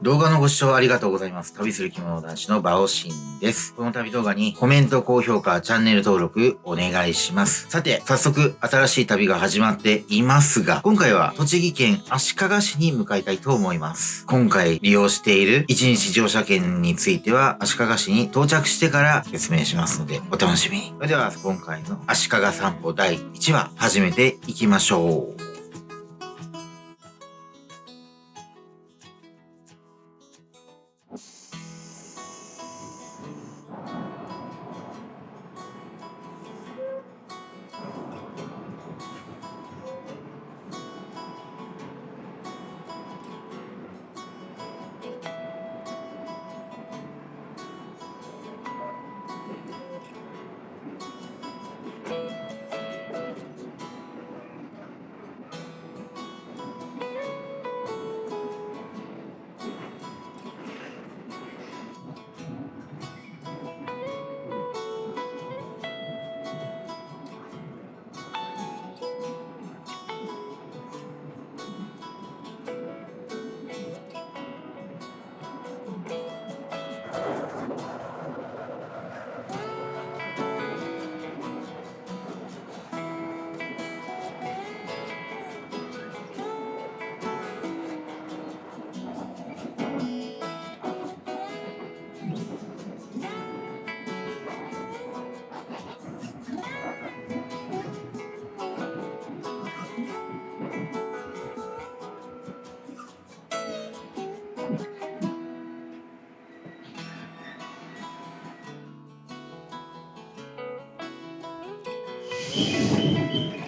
動画のご視聴ありがとうございます。旅する着物男子のバオシンです。この旅動画にコメント、高評価、チャンネル登録お願いします。さて、早速新しい旅が始まっていますが、今回は栃木県足利市に向かいたいと思います。今回利用している1日乗車券については足利市に到着してから説明しますのでお楽しみに。それでは今回の足利散歩第1話始めていきましょう。いいね。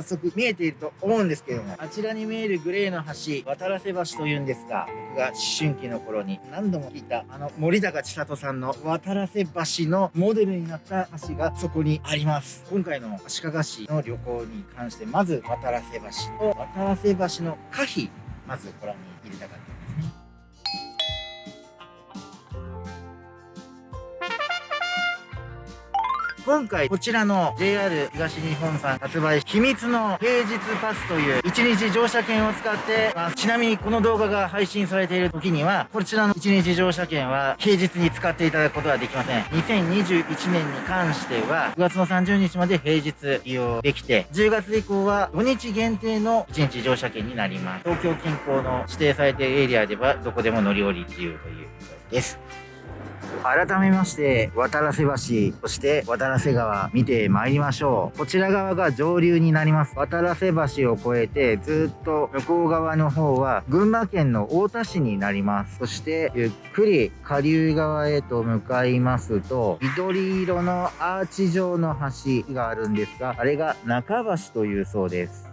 早速見えていると思うんですけども、あちらに見えるグレーの橋、渡良瀬橋というんですが、僕が思春期の頃に何度も聞いた、あの森高千里さんの渡良瀬橋のモデルになった橋がそこにあります。今回の足利市の旅行に関して、まず渡良瀬橋と渡良瀬橋の可否、まずご覧に入れたかったです今回こちらの JR 東日本さん発売秘密の平日パスという1日乗車券を使ってます。ちなみにこの動画が配信されている時には、こちらの1日乗車券は平日に使っていただくことはできません。2021年に関しては、9月の30日まで平日利用できて、10月以降は土日限定の1日乗車券になります。東京近郊の指定されているエリアではどこでも乗り降り自由ということです。改めまして、渡良瀬橋、そして渡良瀬川見て参りましょう。こちら側が上流になります。渡良瀬橋を越えてずっと向こう側の方は群馬県の太田市になります。そしてゆっくり下流側へと向かいますと、緑色のアーチ状の橋があるんですが、あれが中橋というそうです。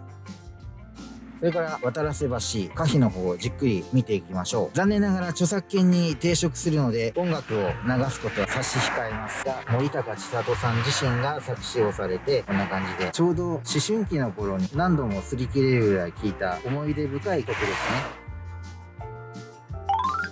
それから渡良瀬橋、可否の方をじっくり見ていきましょう。残念ながら著作権に抵触するので音楽を流すことは差し控えますが、森高千里さん自身が作詞をされて、こんな感じで、ちょうど思春期の頃に何度も擦り切れるぐらい聴いた思い出深い曲ですね。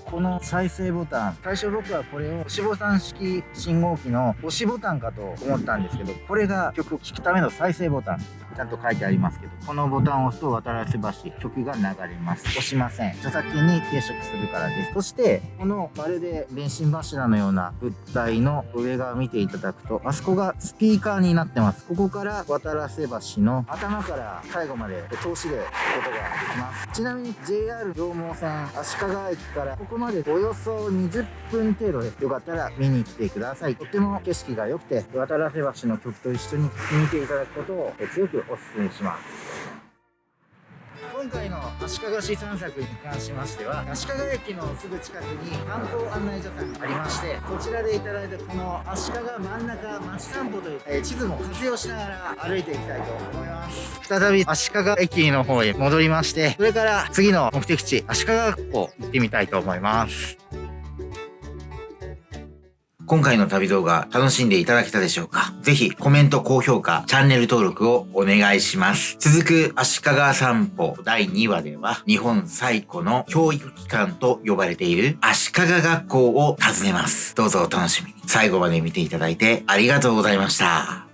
この再生ボタン最初僕はこれを押しボタン式信号機の押しボタンかと思ったんですけどこれが曲を聴くための再生ボタンちゃんと書いてありますけどこのボタンを押すと渡良瀬橋曲が流れます。押しません。著作権に抵触するからです。そしてこのまるで電信柱のような物体の上側見ていただくとあそこがスピーカーになってます。ここから渡良瀬橋の頭から最後まで通しでことができます。ちなみに JR 両毛線足利駅からここまでおよそ20分程度です。よかったら見に来てください。とても景色が良くて渡良瀬橋の曲と一緒に見ていただくことを強くお勧めします。今回の足利市散策に関しましては足利駅のすぐ近くに観光案内所さんがありましてこちらでいただいたこの足利真ん中街散歩という、えー、地図も活用しながら歩いていきたいと思います。再び足利駅の方へ戻りましてそれから次の目的地足利学校行ってみたいと思います。今回の旅動画楽しんでいただけたでしょうか？ぜひコメント、高評価、チャンネル登録をお願いします。続く足利散歩第2話では日本最古の教育機関と呼ばれている足利学校を訪ねます。どうぞお楽しみに。最後まで見ていただいてありがとうございました。